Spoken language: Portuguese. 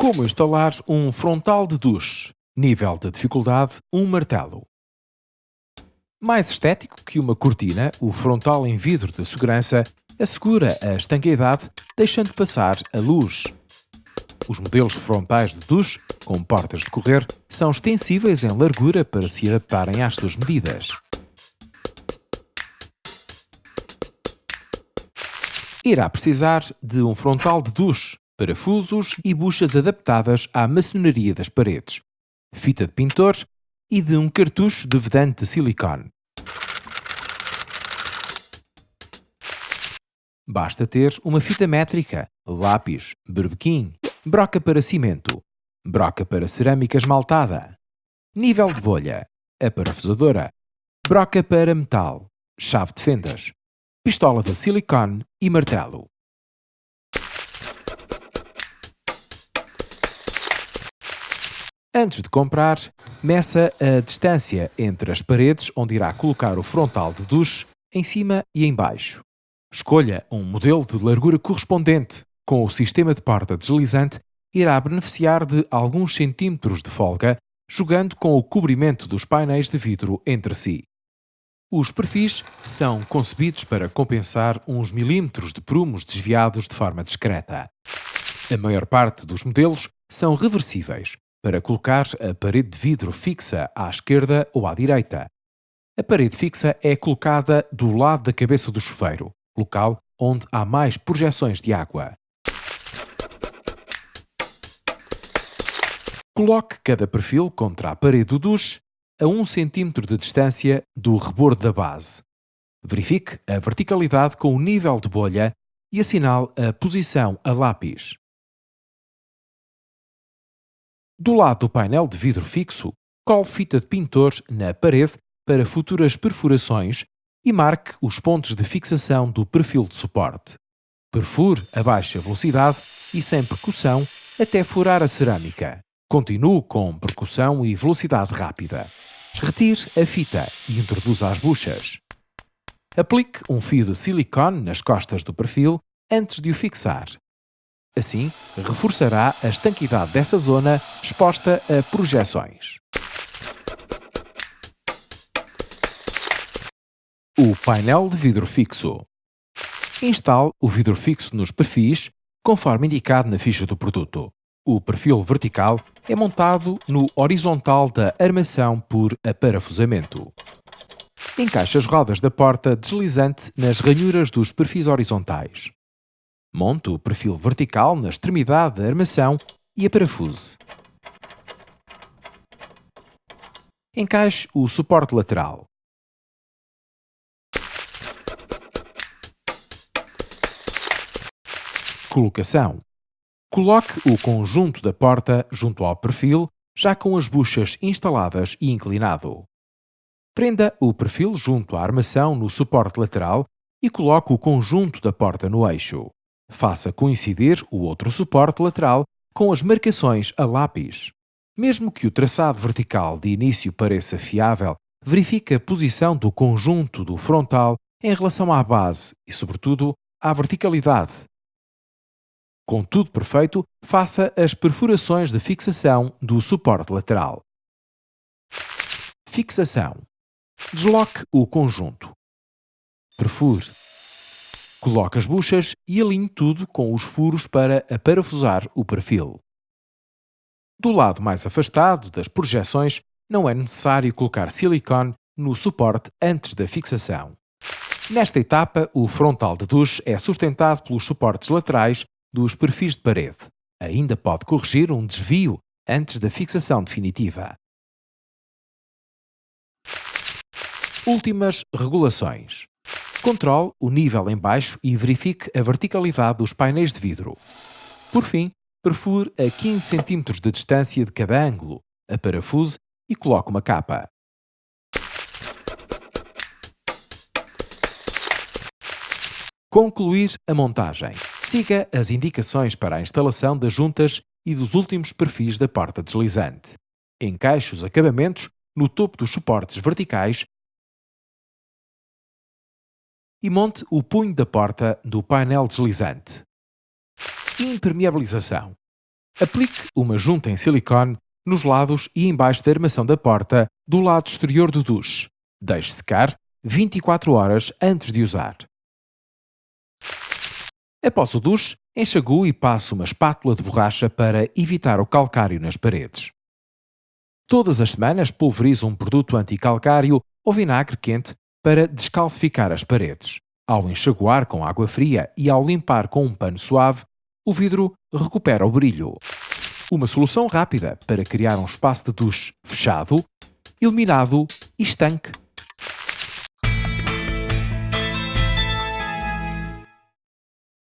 Como instalar um frontal de duche. Nível de dificuldade, um martelo. Mais estético que uma cortina, o frontal em vidro de segurança assegura a estanqueidade, deixando passar a luz. Os modelos frontais de duche, com portas de correr, são extensíveis em largura para se adaptarem às suas medidas. Irá precisar de um frontal de duche, parafusos e buchas adaptadas à maçonaria das paredes, fita de pintor e de um cartucho de vedante de silicone. Basta ter uma fita métrica, lápis, berbequim, broca para cimento, broca para cerâmica esmaltada, nível de bolha, aparafusadora, broca para metal, chave de fendas, pistola de silicone e martelo. Antes de comprar, meça a distância entre as paredes onde irá colocar o frontal de duche em cima e em baixo. Escolha um modelo de largura correspondente. Com o sistema de porta deslizante, irá beneficiar de alguns centímetros de folga, jogando com o cobrimento dos painéis de vidro entre si. Os perfis são concebidos para compensar uns milímetros de prumos desviados de forma discreta. A maior parte dos modelos são reversíveis, para colocar a parede de vidro fixa à esquerda ou à direita. A parede fixa é colocada do lado da cabeça do chuveiro, local onde há mais projeções de água. Coloque cada perfil contra a parede do duche a 1 cm de distância do rebordo da base. Verifique a verticalidade com o nível de bolha e assinale a posição a lápis. Do lado do painel de vidro fixo, cole fita de pintor na parede para futuras perfurações e marque os pontos de fixação do perfil de suporte. Perfure a baixa velocidade e sem percussão até furar a cerâmica. Continue com percussão e velocidade rápida. Retire a fita e introduza as buchas. Aplique um fio de silicone nas costas do perfil antes de o fixar. Assim, reforçará a estanquidade dessa zona exposta a projeções. O painel de vidro fixo. Instale o vidro fixo nos perfis, conforme indicado na ficha do produto. O perfil vertical é montado no horizontal da armação por aparafusamento. Encaixe as rodas da porta deslizante nas ranhuras dos perfis horizontais. Monte o perfil vertical na extremidade da armação e aparafuse. Encaixe o suporte lateral. Colocação Coloque o conjunto da porta junto ao perfil, já com as buchas instaladas e inclinado. Prenda o perfil junto à armação no suporte lateral e coloque o conjunto da porta no eixo. Faça coincidir o outro suporte lateral com as marcações a lápis. Mesmo que o traçado vertical de início pareça fiável, verifique a posição do conjunto do frontal em relação à base e, sobretudo, à verticalidade com tudo perfeito, faça as perfurações de fixação do suporte lateral. Fixação. Desloque o conjunto. Perfure. Coloque as buchas e alinhe tudo com os furos para aparafusar o perfil. Do lado mais afastado das projeções, não é necessário colocar silicone no suporte antes da fixação. Nesta etapa, o frontal de duche é sustentado pelos suportes laterais dos perfis de parede. Ainda pode corrigir um desvio antes da fixação definitiva. Últimas regulações. Controle o nível em baixo e verifique a verticalidade dos painéis de vidro. Por fim, perfure a 15 cm de distância de cada ângulo, a parafuse e coloque uma capa. Concluir a montagem. Siga as indicações para a instalação das juntas e dos últimos perfis da porta deslizante. Encaixe os acabamentos no topo dos suportes verticais e monte o punho da porta do painel deslizante. Impermeabilização. Aplique uma junta em silicone nos lados e embaixo da armação da porta do lado exterior do duche. Deixe secar 24 horas antes de usar. Após o duche, enxague e passe uma espátula de borracha para evitar o calcário nas paredes. Todas as semanas pulverize um produto anticalcário ou vinagre quente para descalcificar as paredes. Ao enxaguar com água fria e ao limpar com um pano suave, o vidro recupera o brilho. Uma solução rápida para criar um espaço de duche fechado, iluminado e estanque